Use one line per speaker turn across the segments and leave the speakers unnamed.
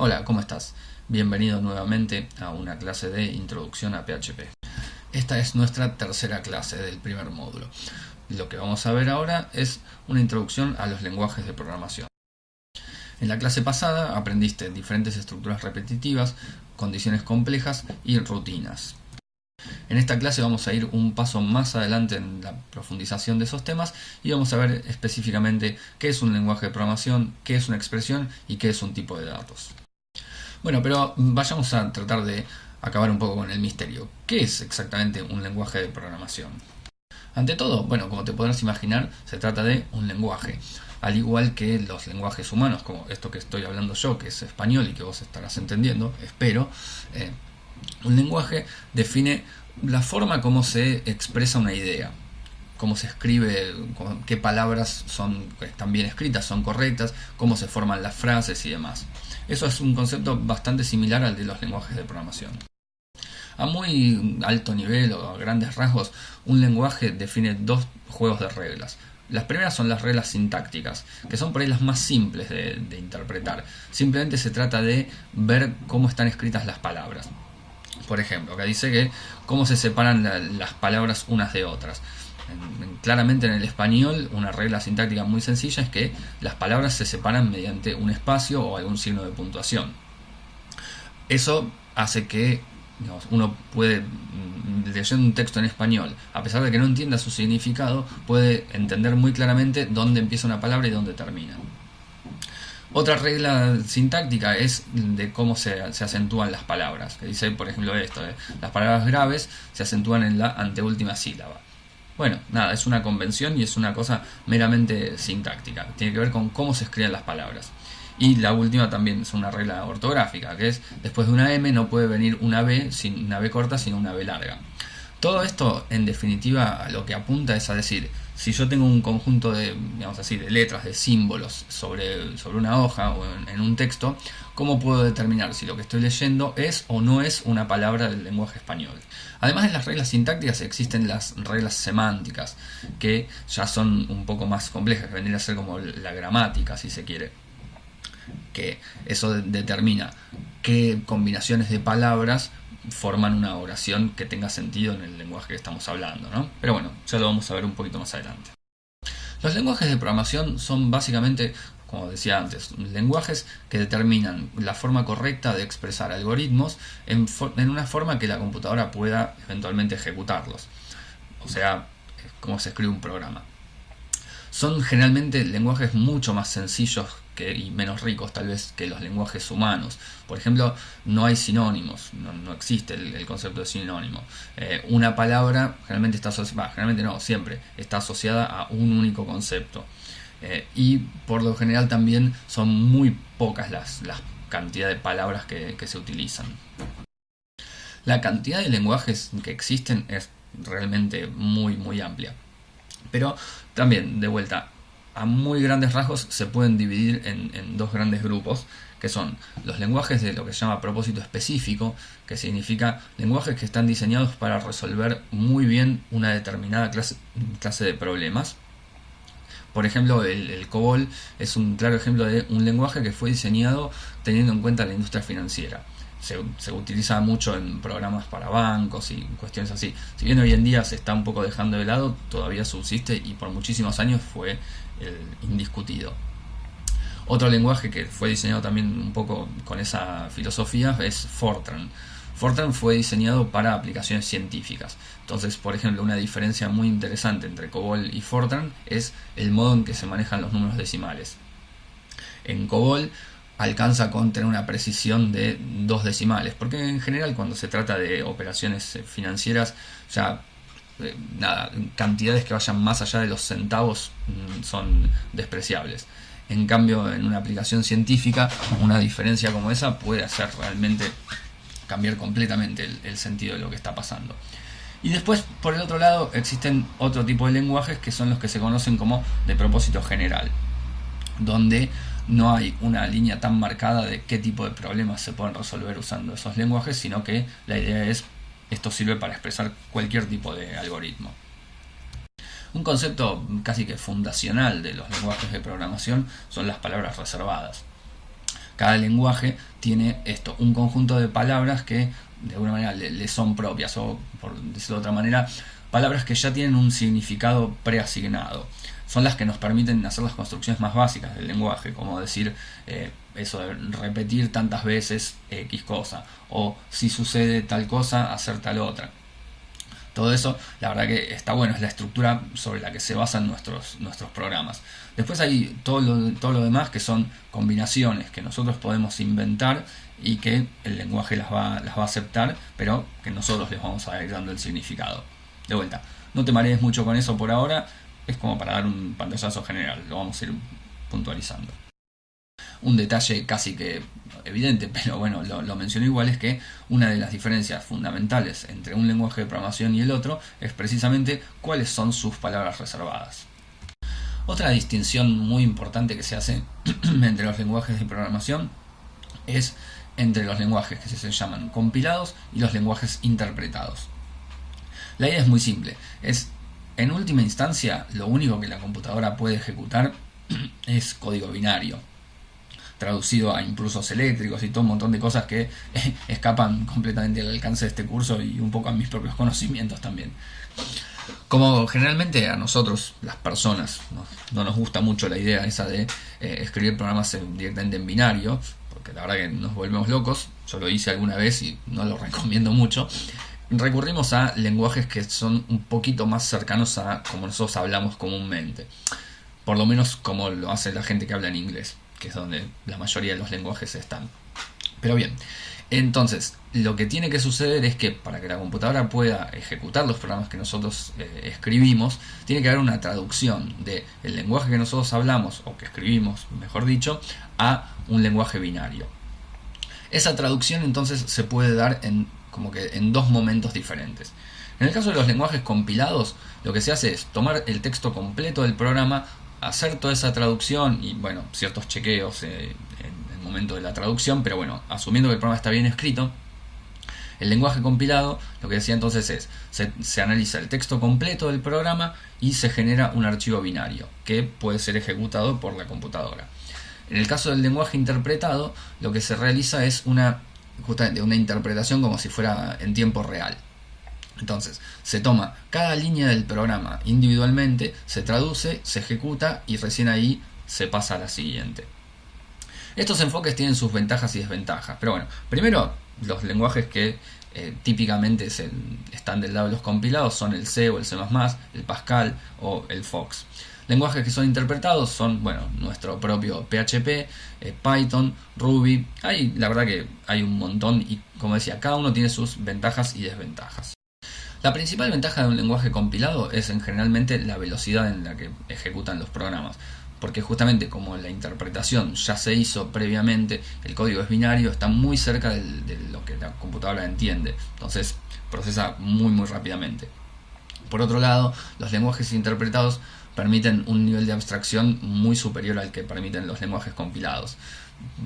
Hola, ¿cómo estás? Bienvenido nuevamente a una clase de Introducción a PHP. Esta es nuestra tercera clase del primer módulo. Lo que vamos a ver ahora es una introducción a los lenguajes de programación. En la clase pasada aprendiste diferentes estructuras repetitivas, condiciones complejas y rutinas. En esta clase vamos a ir un paso más adelante en la profundización de esos temas y vamos a ver específicamente qué es un lenguaje de programación, qué es una expresión y qué es un tipo de datos. Bueno, pero vayamos a tratar de acabar un poco con el misterio. ¿Qué es exactamente un lenguaje de programación? Ante todo, bueno, como te podrás imaginar, se trata de un lenguaje. Al igual que los lenguajes humanos, como esto que estoy hablando yo, que es español y que vos estarás entendiendo, espero. Eh, un lenguaje define la forma como se expresa una idea cómo se escribe, qué palabras son, están bien escritas, son correctas, cómo se forman las frases y demás. Eso es un concepto bastante similar al de los lenguajes de programación. A muy alto nivel o a grandes rasgos, un lenguaje define dos juegos de reglas. Las primeras son las reglas sintácticas, que son por ahí las más simples de, interpretar. Simplemente se trata de ver cómo están escritas las palabras. Por ejemplo, acá dice que cómo se separan las palabras unas de otras claramente en el español una regla sintáctica muy sencilla es que las palabras se separan mediante un espacio o algún signo de puntuación. Eso hace que uno puede, mm, leyendo un texto en español, a pesar de que no entienda su significado, puede entender muy claramente dónde empieza una palabra y dónde termina. Otra regla sintáctica es de cómo se, acentúan las palabras, que dice, por ejemplo, esto, eh, las palabras graves se acentúan en la anteúltima sílaba. Bueno, nada, es una convención y es una cosa meramente sintáctica. Tiene que ver con cómo se escriben las palabras. Y la última también es una regla ortográfica, que es después de una M no puede venir una B, sin una B corta, sino una B larga. Todo esto, en definitiva, lo que apunta es a decir, si yo tengo un conjunto de, digamos así, de letras, de símbolos sobre, sobre una hoja o en, un texto, ¿cómo puedo determinar si lo que estoy leyendo es o no es una palabra del lenguaje español? Además de las reglas sintácticas existen las reglas semánticas, que ya son un poco más complejas, que vendrían a ser como la gramática, si se quiere. Que eso determina qué combinaciones de palabras forman una oración que tenga sentido en el lenguaje que estamos hablando, ¿no? Pero bueno, ya lo vamos a ver un poquito más adelante. Los lenguajes de programación son básicamente, como decía antes, lenguajes que determinan la forma correcta de expresar algoritmos en, en una forma que la computadora pueda eventualmente ejecutarlos. O sea, cómo se escribe un programa. Son generalmente lenguajes mucho más sencillos y menos ricos tal vez que los lenguajes humanos. Por ejemplo, no hay sinónimos, no, existe el, concepto de sinónimo. Eh, una palabra generalmente está asociada, generalmente no, siempre está asociada a un único concepto. Eh, y por lo general también son muy pocas las, las cantidades de palabras que, que se utilizan. La cantidad de lenguajes que existen es realmente muy muy amplia. Pero también, de vuelta, a muy grandes rasgos se pueden dividir en, dos grandes grupos, que son los lenguajes de lo que se llama propósito específico, que significa lenguajes que están diseñados para resolver muy bien una determinada clase, clase de problemas. Por ejemplo, el, COBOL es un claro ejemplo de un lenguaje que fue diseñado teniendo en cuenta la industria financiera. Se, se, utiliza mucho en programas para bancos y cuestiones así. Si bien hoy en día se está un poco dejando de lado, todavía subsiste y por muchísimos años fue el indiscutido. Otro lenguaje que fue diseñado también un poco con esa filosofía es Fortran. Fortran fue diseñado para aplicaciones científicas. Entonces, por ejemplo, una diferencia muy interesante entre COBOL y Fortran es el modo en que se manejan los números decimales. En COBOL alcanza con tener una precisión de dos decimales, porque en general cuando se trata de operaciones financieras ya eh, nada, cantidades que vayan más allá de los centavos mm, son despreciables. En cambio, en una aplicación científica, una diferencia como esa puede hacer realmente cambiar completamente el, sentido de lo que está pasando. Y después, por el otro lado, existen otro tipo de lenguajes que son los que se conocen como de propósito general, donde no hay una línea tan marcada de qué tipo de problemas se pueden resolver usando esos lenguajes, sino que la idea es esto sirve para expresar cualquier tipo de algoritmo. Un concepto casi que fundacional de los lenguajes de programación son las palabras reservadas. cada lenguaje tiene esto, un conjunto de palabras que de alguna manera le, son propias, o por decirlo de otra manera, palabras que ya tienen un significado preasignado. Son las que nos permiten hacer las construcciones más básicas del lenguaje, como decir eh, eso de repetir tantas veces X cosa, o si sucede tal cosa, hacer tal otra. Todo eso, la verdad que está bueno, es la estructura sobre la que se basan nuestros, nuestros programas. Después hay todo lo, todo lo demás que son combinaciones que nosotros podemos inventar y que el lenguaje las va, las va a aceptar, pero que nosotros les vamos a ir dando el significado. De vuelta, no te marees mucho con eso por ahora, es como para dar un pantallazo general, lo vamos a ir puntualizando. Un detalle casi que evidente, pero bueno, lo, menciono igual, es que una de las diferencias fundamentales entre un lenguaje de programación y el otro es precisamente cuáles son sus palabras reservadas. Otra distinción muy importante que se hace entre los lenguajes de programación es entre los lenguajes que se llaman compilados y los lenguajes interpretados. La idea es muy simple, es en última instancia lo único que la computadora puede ejecutar es código binario, traducido a impulsos eléctricos y todo un montón de cosas que escapan completamente al alcance de este curso y un poco a mis propios conocimientos también. Como generalmente a nosotros, las personas, no, nos gusta mucho la idea esa de eh, escribir programas directamente en binario, porque la verdad que nos volvemos locos, yo lo hice alguna vez y no lo recomiendo mucho, recurrimos a lenguajes que son un poquito más cercanos a como nosotros hablamos comúnmente, por lo menos como lo hace la gente que habla en inglés, que es donde la mayoría de los lenguajes están. Pero bien, entonces, lo que tiene que suceder es que para que la computadora pueda ejecutar los programas que nosotros eh, escribimos, tiene que haber una traducción del lenguaje que nosotros hablamos, o que escribimos, mejor dicho, a un lenguaje binario. Esa traducción entonces se puede dar en, como que en dos momentos diferentes. En el caso de los lenguajes compilados, lo que se hace es tomar el texto completo del programa, hacer toda esa traducción y bueno, ciertos chequeos eh, en el momento de la traducción, pero bueno, asumiendo que el programa está bien escrito, el lenguaje compilado lo que decía entonces es, se, se, analiza el texto completo del programa y se genera un archivo binario que puede ser ejecutado por la computadora. En el caso del lenguaje interpretado, lo que se realiza es una, justamente una interpretación como si fuera en tiempo real. Entonces, se toma cada línea del programa individualmente, se traduce, se ejecuta y recién ahí se pasa a la siguiente. Estos enfoques tienen sus ventajas y desventajas, pero bueno, primero los lenguajes que eh, típicamente están del lado de los compilados son el C o el C++, el Pascal o el Fox. Lenguajes que son interpretados son, bueno, nuestro propio PHP, eh, Python, Ruby. Hay, la verdad que hay un montón y, como decía, cada uno tiene sus ventajas y desventajas. La principal ventaja de un lenguaje compilado es en generalmente la velocidad en la que ejecutan los programas porque justamente como la interpretación ya se hizo previamente, el código es binario, está muy cerca de lo que la computadora entiende, entonces procesa muy muy rápidamente. Por otro lado, los lenguajes interpretados permiten un nivel de abstracción muy superior al que permiten los lenguajes compilados.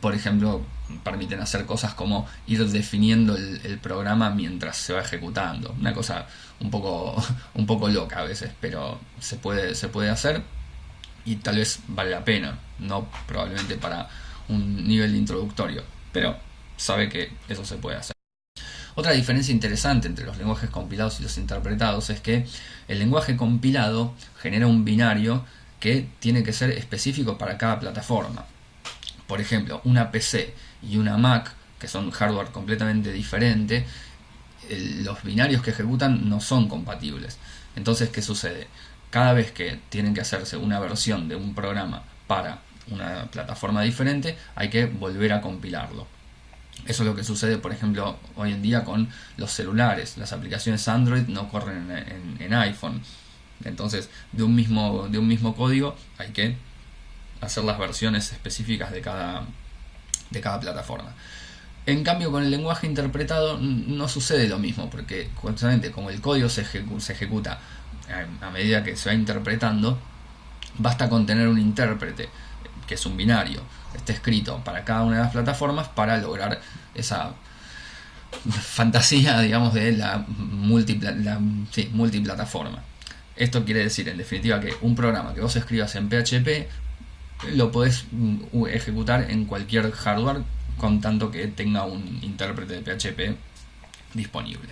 Por ejemplo, permiten hacer cosas como ir definiendo el, programa mientras se va ejecutando. Una cosa un poco, un poco loca a veces, pero se puede, se puede hacer y tal vez vale la pena, no probablemente para un nivel introductorio, pero sabe que eso se puede hacer. Otra diferencia interesante entre los lenguajes compilados y los interpretados es que el lenguaje compilado genera un binario que tiene que ser específico para cada plataforma. Por ejemplo, una PC y una Mac, que son hardware completamente diferente, los binarios que ejecutan no son compatibles. Entonces, ¿qué sucede? cada vez que tienen que hacerse una versión de un programa para una plataforma diferente, hay que volver a compilarlo. Eso es lo que sucede, por ejemplo, hoy en día con los celulares. Las aplicaciones Android no corren en, iPhone. Entonces, de un, mismo, de un mismo código hay que hacer las versiones específicas de cada, de cada plataforma. En cambio, con el lenguaje interpretado no sucede lo mismo, porque justamente como el código se, se ejecuta a medida que se va interpretando, basta con tener un intérprete, que es un binario, esté escrito para cada una de las plataformas para lograr esa fantasía, digamos, de la, multiplataforma. Esto quiere decir, en definitiva, que un programa que vos escribas en PHP lo puedes mm, ejecutar en cualquier hardware con tanto que tenga un intérprete de PHP disponible.